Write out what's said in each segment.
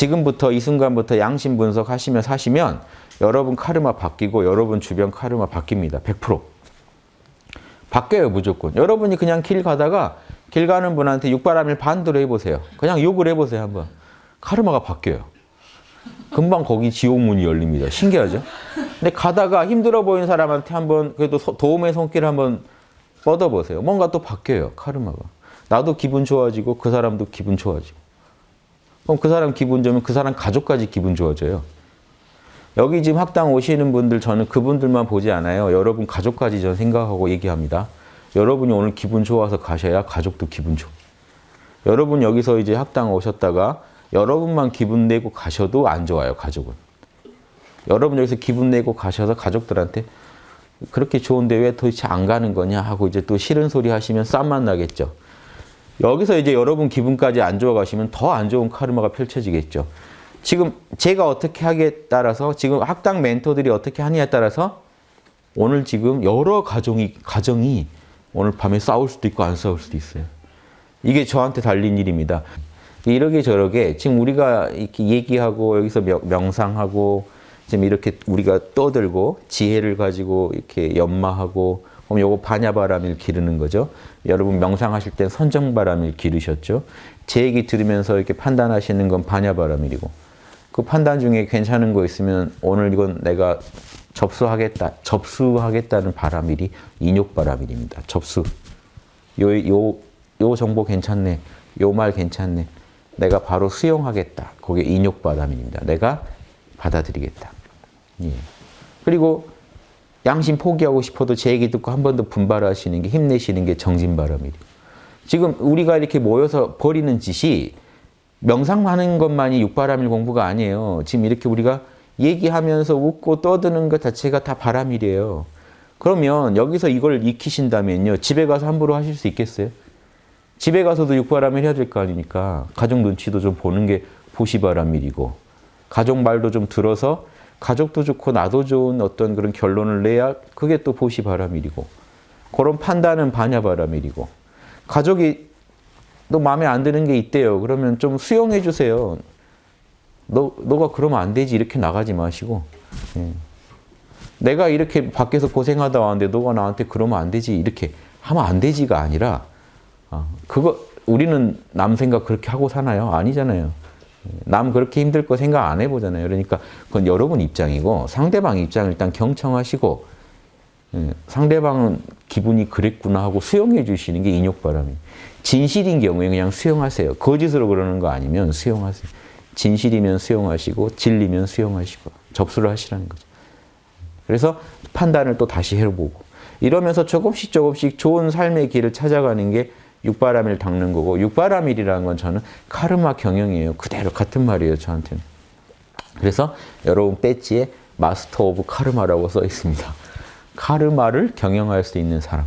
지금부터 이 순간부터 양심 분석하시면 사시면 여러분 카르마 바뀌고 여러분 주변 카르마 바뀝니다. 100%. 바뀌어요 무조건. 여러분이 그냥 길 가다가 길 가는 분한테 육바람일 반대로 해보세요. 그냥 욕을 해보세요 한번. 카르마가 바뀌어요. 금방 거기 지옥문이 열립니다. 신기하죠? 근데 가다가 힘들어 보이는 사람한테 한번 그래도 소- 도움의 손길 한번 뻗어보세요. 뭔가 또 바뀌어요 카르마가. 나도 기분 좋아지고 그 사람도 기분 좋아지고. 그럼 그 사람 기분 좋으면 그 사람 가족까지 기분 좋아져요. 여기 지금 학당 오시는 분들 저는 그분들만 보지 않아요. 여러분 가족까지 저는 생각하고 얘기합니다. 여러분이 오늘 기분 좋아서 가셔야 가족도 기분 좋아. 여러분 여기서 이제 학당 오셨다가 여러분만 기분 내고 가셔도 안 좋아요, 가족은. 여러분 여기서 기분 내고 가셔서 가족들한테 그렇게 좋은데 왜 도대체 안 가는 거냐 하고 이제 또 싫은 소리 하시면 쌈만 나겠죠. 여기서 이제 여러분 기분까지 안 좋아 가시면 더 안 좋은 카르마가 펼쳐지겠죠. 지금 제가 어떻게 하기에 따라서 지금 학당 멘토들이 어떻게 하느냐에 따라서 오늘 지금 여러 가정이 가정이 오늘 밤에 싸울 수도 있고 안 싸울 수도 있어요. 이게 저한테 달린 일입니다. 이러게 저러게 지금 우리가 이렇게 얘기하고 여기서 명- 명상하고 지금 이렇게 우리가 떠들고 지혜를 가지고 이렇게 연마하고 그럼 요거 반야바람일 기르는 거죠. 여러분 명상하실 땐 선정바람일 기르셨죠. 제 얘기 들으면서 이렇게 판단하시는 건 반야바람일이고 그 판단 중에 괜찮은 거 있으면 오늘 이건 내가 접수하겠다, 접수하겠다는 바람일이 인욕바람일입니다. 접수. 요, 요, 요 정보 괜찮네. 요 말 괜찮네. 내가 바로 수용하겠다. 그게 인욕바람일입니다. 내가 받아들이겠다. 예. 그리고 양심 포기하고 싶어도 제 얘기 듣고 한 번 더 분발하시는 게 힘내시는 게 정진바람이에요. 지금 우리가 이렇게 모여서 버리는 짓이 명상하는 것만이 육바람일 공부가 아니에요. 지금 이렇게 우리가 얘기하면서 웃고 떠드는 것 자체가 다 바람일이에요. 그러면 여기서 이걸 익히신다면요. 집에 가서 함부로 하실 수 있겠어요? 집에 가서도 육바람일 해야 될 거 아닙니까? 가족 눈치도 좀 보는 게 보시바람일이고 가족 말도 좀 들어서 가족도 좋고 나도 좋은 어떤 그런 결론을 내야 그게 또 보시 바람일이고 그런 판단은 반야 바람일이고 가족이 너 마음에 안 드는 게 있대요. 그러면 좀 수용해 주세요. 너, 너가 그러면 안 되지 이렇게 나가지 마시고 예. 내가 이렇게 밖에서 고생하다 왔는데 너가 나한테 그러면 안 되지 이렇게 하면 안 되지가 아니라 아, 그거 우리는 남 생각 그렇게 하고 사나요? 아니잖아요. 남 그렇게 힘들 거 생각 안 해보잖아요. 그러니까 그건 여러분 입장이고 상대방 입장을 일단 경청하시고 예, 상대방은 기분이 그랬구나 하고 수용해 주시는 게 인욕바람이에요. 진실인 경우에 그냥 수용하세요. 거짓으로 그러는 거 아니면 수용하세요. 진실이면 수용하시고 진리면 수용하시고 접수를 하시라는 거죠. 그래서 판단을 또 다시 해보고 이러면서 조금씩 조금씩 좋은 삶의 길을 찾아가는 게 육바라밀 닦는 거고 육바라밀이라는 건 저는 카르마 경영이에요. 그대로 같은 말이에요. 저한테는. 그래서 여러분 배지에 Master of Karma라고 써 있습니다. 카르마를 경영할 수 있는 사람.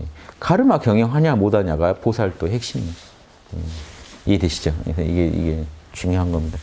예. 카르마 경영하냐 못하냐가 보살도 핵심이에요. 예. 이해되시죠? 이게, 이게 중요한 겁니다.